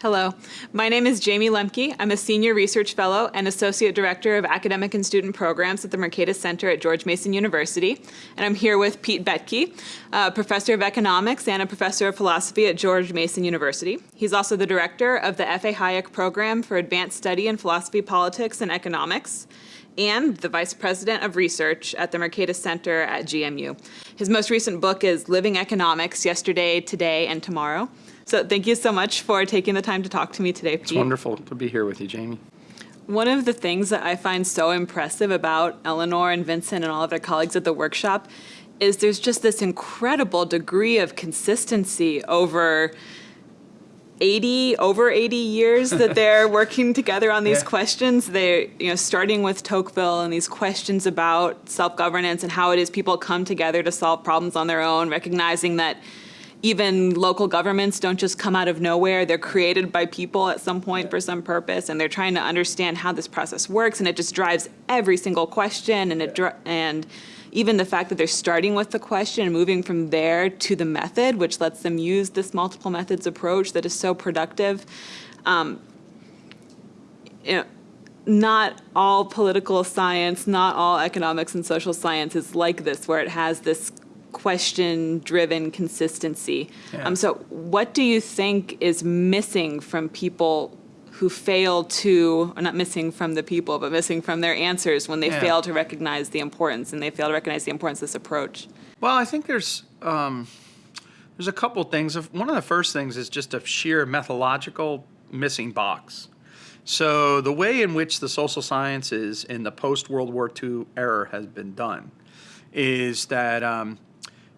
Hello, my name is Jayme Lemke. I'm a Senior Research Fellow and Associate Director of Academic and Student Programs at the Mercatus Center at George Mason University. And I'm here with Pete Boettke, a uh, Professor of Economics and a Professor of Philosophy at George Mason University. He's also the Director of the F.A. Hayek Program for Advanced Study in Philosophy, Politics, and Economics and the Vice President of Research at the Mercatus Center at GMU. His most recent book is Living Economics, Yesterday, Today, and Tomorrow. So thank you so much for taking the time to talk to me today, Pete. It's wonderful to be here with you, Jayme. One of the things that I find so impressive about Elinor and Vincent and all of their colleagues at the workshop is there's just this incredible degree of consistency over 80 over 80 years that they're working together on these yeah. questions they you know starting with Tocqueville and these questions about self-governance and how it is people come together to solve problems on their own recognizing that even local governments don't just come out of nowhere. They're created by people at some point for some purpose, and they're trying to understand how this process works, and it just drives every single question, and it and even the fact that they're starting with the question and moving from there to the method, which lets them use this multiple methods approach that is so productive. Um, you know, not all political science, not all economics and social science is like this, where it has this question-driven consistency. Yeah. Um, so what do you think is missing from people who fail to, or not missing from the people, but missing from their answers when they yeah. fail to recognize the importance and they fail to recognize the importance of this approach? Well, I think there's, um, there's a couple things. One of the first things is just a sheer methodological missing box. So the way in which the social sciences in the post-World War II era has been done is that um,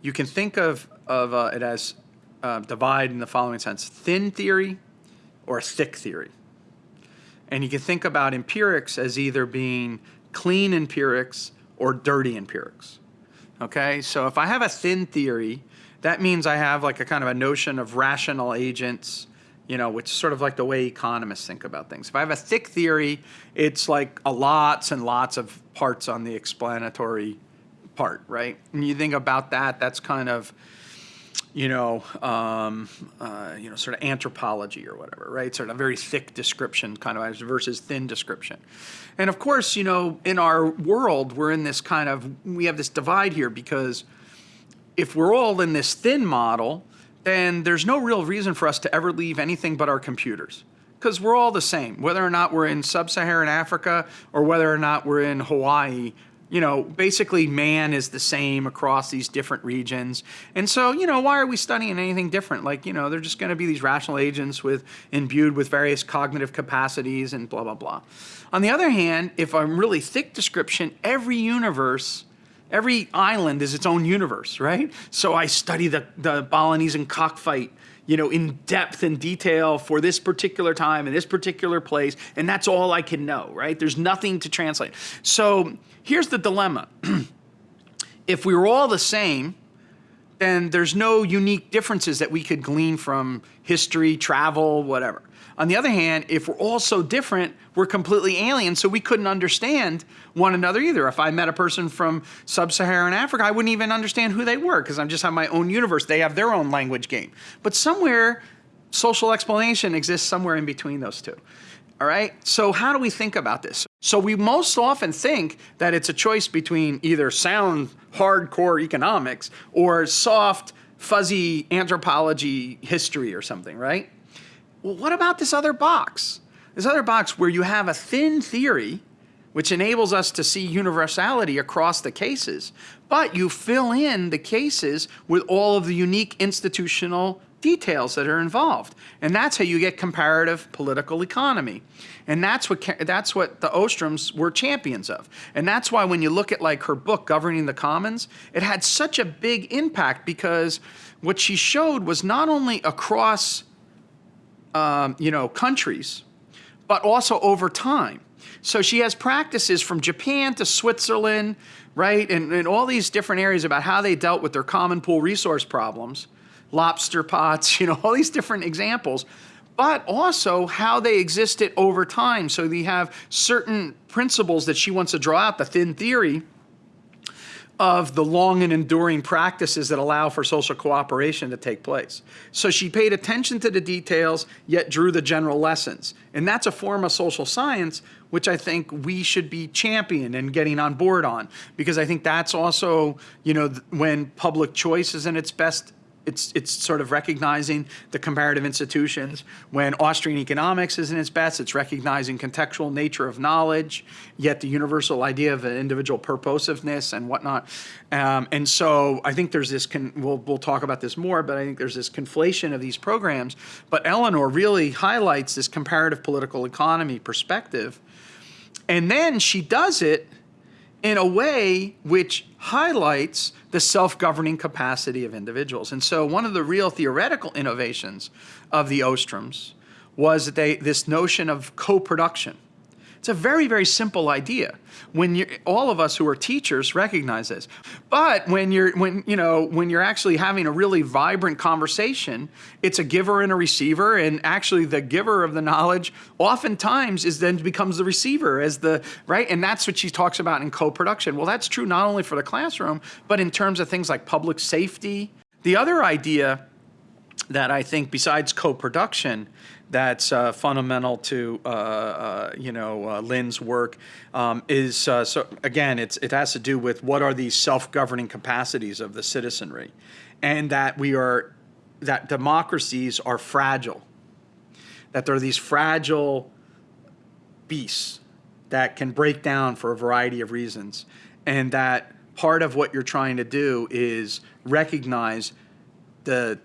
you can think of, of uh, it as uh, divide in the following sense, thin theory or thick theory. And you can think about empirics as either being clean empirics or dirty empirics. Okay, so if I have a thin theory, that means I have like a kind of a notion of rational agents, you know, which is sort of like the way economists think about things. If I have a thick theory, it's like a lots and lots of parts on the explanatory part, right? And you think about that, that's kind of, you know, um, uh, you know, sort of anthropology or whatever, right? Sort of a very thick description kind of versus thin description. And of course, you know, in our world, we're in this kind of, we have this divide here because if we're all in this thin model, then there's no real reason for us to ever leave anything but our computers because we're all the same, whether or not we're in sub-Saharan Africa or whether or not we're in Hawaii you know, basically man is the same across these different regions. And so, you know, why are we studying anything different? Like, you know, they're just going to be these rational agents with imbued with various cognitive capacities and blah, blah, blah. On the other hand, if I'm really thick description, every universe every island is its own universe, right? So I study the, the Balinese and cockfight you know, in depth and detail for this particular time in this particular place, and that's all I can know, right? There's nothing to translate. So here's the dilemma. if we were all the same, then there's no unique differences that we could glean from history, travel, whatever. On the other hand, if we're all so different, we're completely alien, so we couldn't understand one another either. If I met a person from sub-Saharan Africa, I wouldn't even understand who they were because I'm just have my own universe. They have their own language game. But somewhere, social explanation exists somewhere in between those two. All right, so how do we think about this? So we most often think that it's a choice between either sound, hardcore economics or soft, fuzzy anthropology history or something, right? well, what about this other box? This other box where you have a thin theory which enables us to see universality across the cases, but you fill in the cases with all of the unique institutional details that are involved. And that's how you get comparative political economy. And that's what, that's what the Ostroms were champions of. And that's why when you look at like her book, Governing the Commons, it had such a big impact because what she showed was not only across um, you know, countries, but also over time. So she has practices from Japan to Switzerland, right? And, and all these different areas about how they dealt with their common pool resource problems, lobster pots, you know, all these different examples, but also how they existed over time. So we have certain principles that she wants to draw out, the thin theory, of the long and enduring practices that allow for social cooperation to take place. So she paid attention to the details, yet drew the general lessons. And that's a form of social science, which I think we should be championing and getting on board on, because I think that's also, you know, when public choice is in its best it's, it's sort of recognizing the comparative institutions. When Austrian economics is in its best, it's recognizing contextual nature of knowledge, yet the universal idea of an individual purposiveness and whatnot. Um, and so I think there's this, we'll, we'll talk about this more, but I think there's this conflation of these programs. But Elinor really highlights this comparative political economy perspective. And then she does it in a way which highlights the self-governing capacity of individuals. And so one of the real theoretical innovations of the Ostroms was that they, this notion of co-production. It's a very, very simple idea. When all of us who are teachers recognize this. But when you're when you know when you're actually having a really vibrant conversation, it's a giver and a receiver, and actually the giver of the knowledge oftentimes is then becomes the receiver as the right, and that's what she talks about in co-production. Well, that's true not only for the classroom, but in terms of things like public safety. The other idea that I think besides co-production that's uh, fundamental to uh, uh, you know uh, Lin's work um, is uh, so again it's it has to do with what are these self-governing capacities of the citizenry? And that we are that democracies are fragile. That there are these fragile beasts that can break down for a variety of reasons. And that part of what you're trying to do is recognize the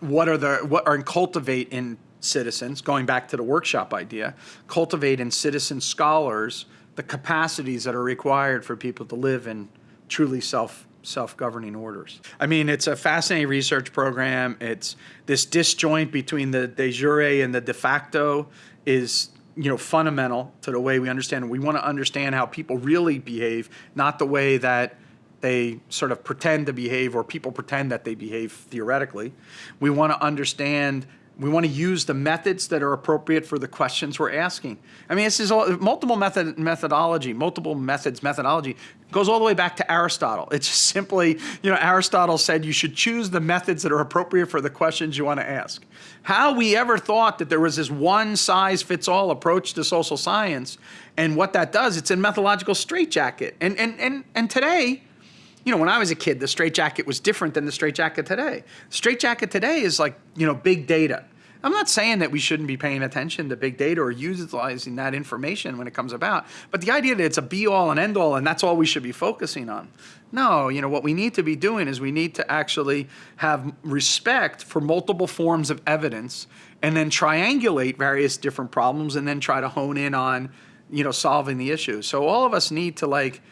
what are the what are and cultivate in citizens, going back to the workshop idea, cultivate in citizen scholars the capacities that are required for people to live in truly self self-governing orders. I mean, it's a fascinating research program. It's this disjoint between the de jure and the de facto is you know fundamental to the way we understand. We want to understand how people really behave, not the way that they sort of pretend to behave or people pretend that they behave theoretically. We want to understand we want to use the methods that are appropriate for the questions we're asking. I mean, this is all, multiple method methodology, multiple methods methodology goes all the way back to Aristotle. It's simply, you know, Aristotle said you should choose the methods that are appropriate for the questions you want to ask. How we ever thought that there was this one size fits all approach to social science and what that does, it's a methodological straitjacket. And, and, and, and today, you know, when I was a kid, the straitjacket was different than the straitjacket today. Straitjacket today is like, you know, big data. I'm not saying that we shouldn't be paying attention to big data or utilizing that information when it comes about, but the idea that it's a be all and end all and that's all we should be focusing on. No, you know, what we need to be doing is we need to actually have respect for multiple forms of evidence and then triangulate various different problems and then try to hone in on, you know, solving the issue. So all of us need to like,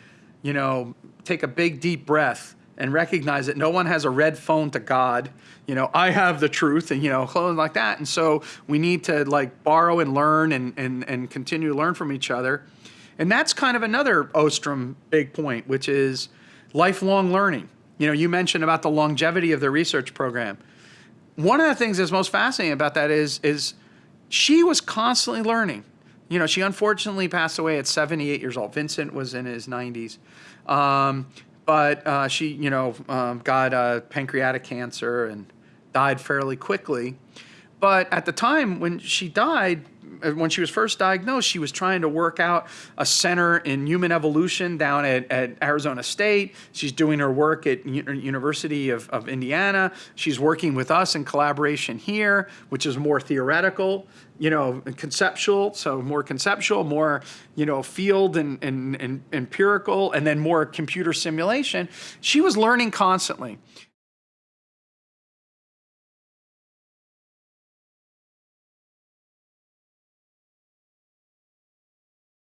you know, take a big deep breath and recognize that no one has a red phone to God. You know, I have the truth and, you know, clothing like that. And so we need to like borrow and learn and, and, and continue to learn from each other. And that's kind of another Ostrom big point, which is lifelong learning. You know, you mentioned about the longevity of the research program. One of the things that's most fascinating about that is, is she was constantly learning. You know, she unfortunately passed away at 78 years old. Vincent was in his 90s. Um, but uh, she, you know, um, got uh, pancreatic cancer and died fairly quickly. But at the time when she died, Uh, when she was first diagnosed, she was trying to work out a center in human evolution down at, at Arizona State. She's doing her work at U University of, of Indiana. She's working with us in collaboration here, which is more theoretical you know, conceptual, so more conceptual, more, you know, field and, and, and empirical, and then more computer simulation. She was learning constantly.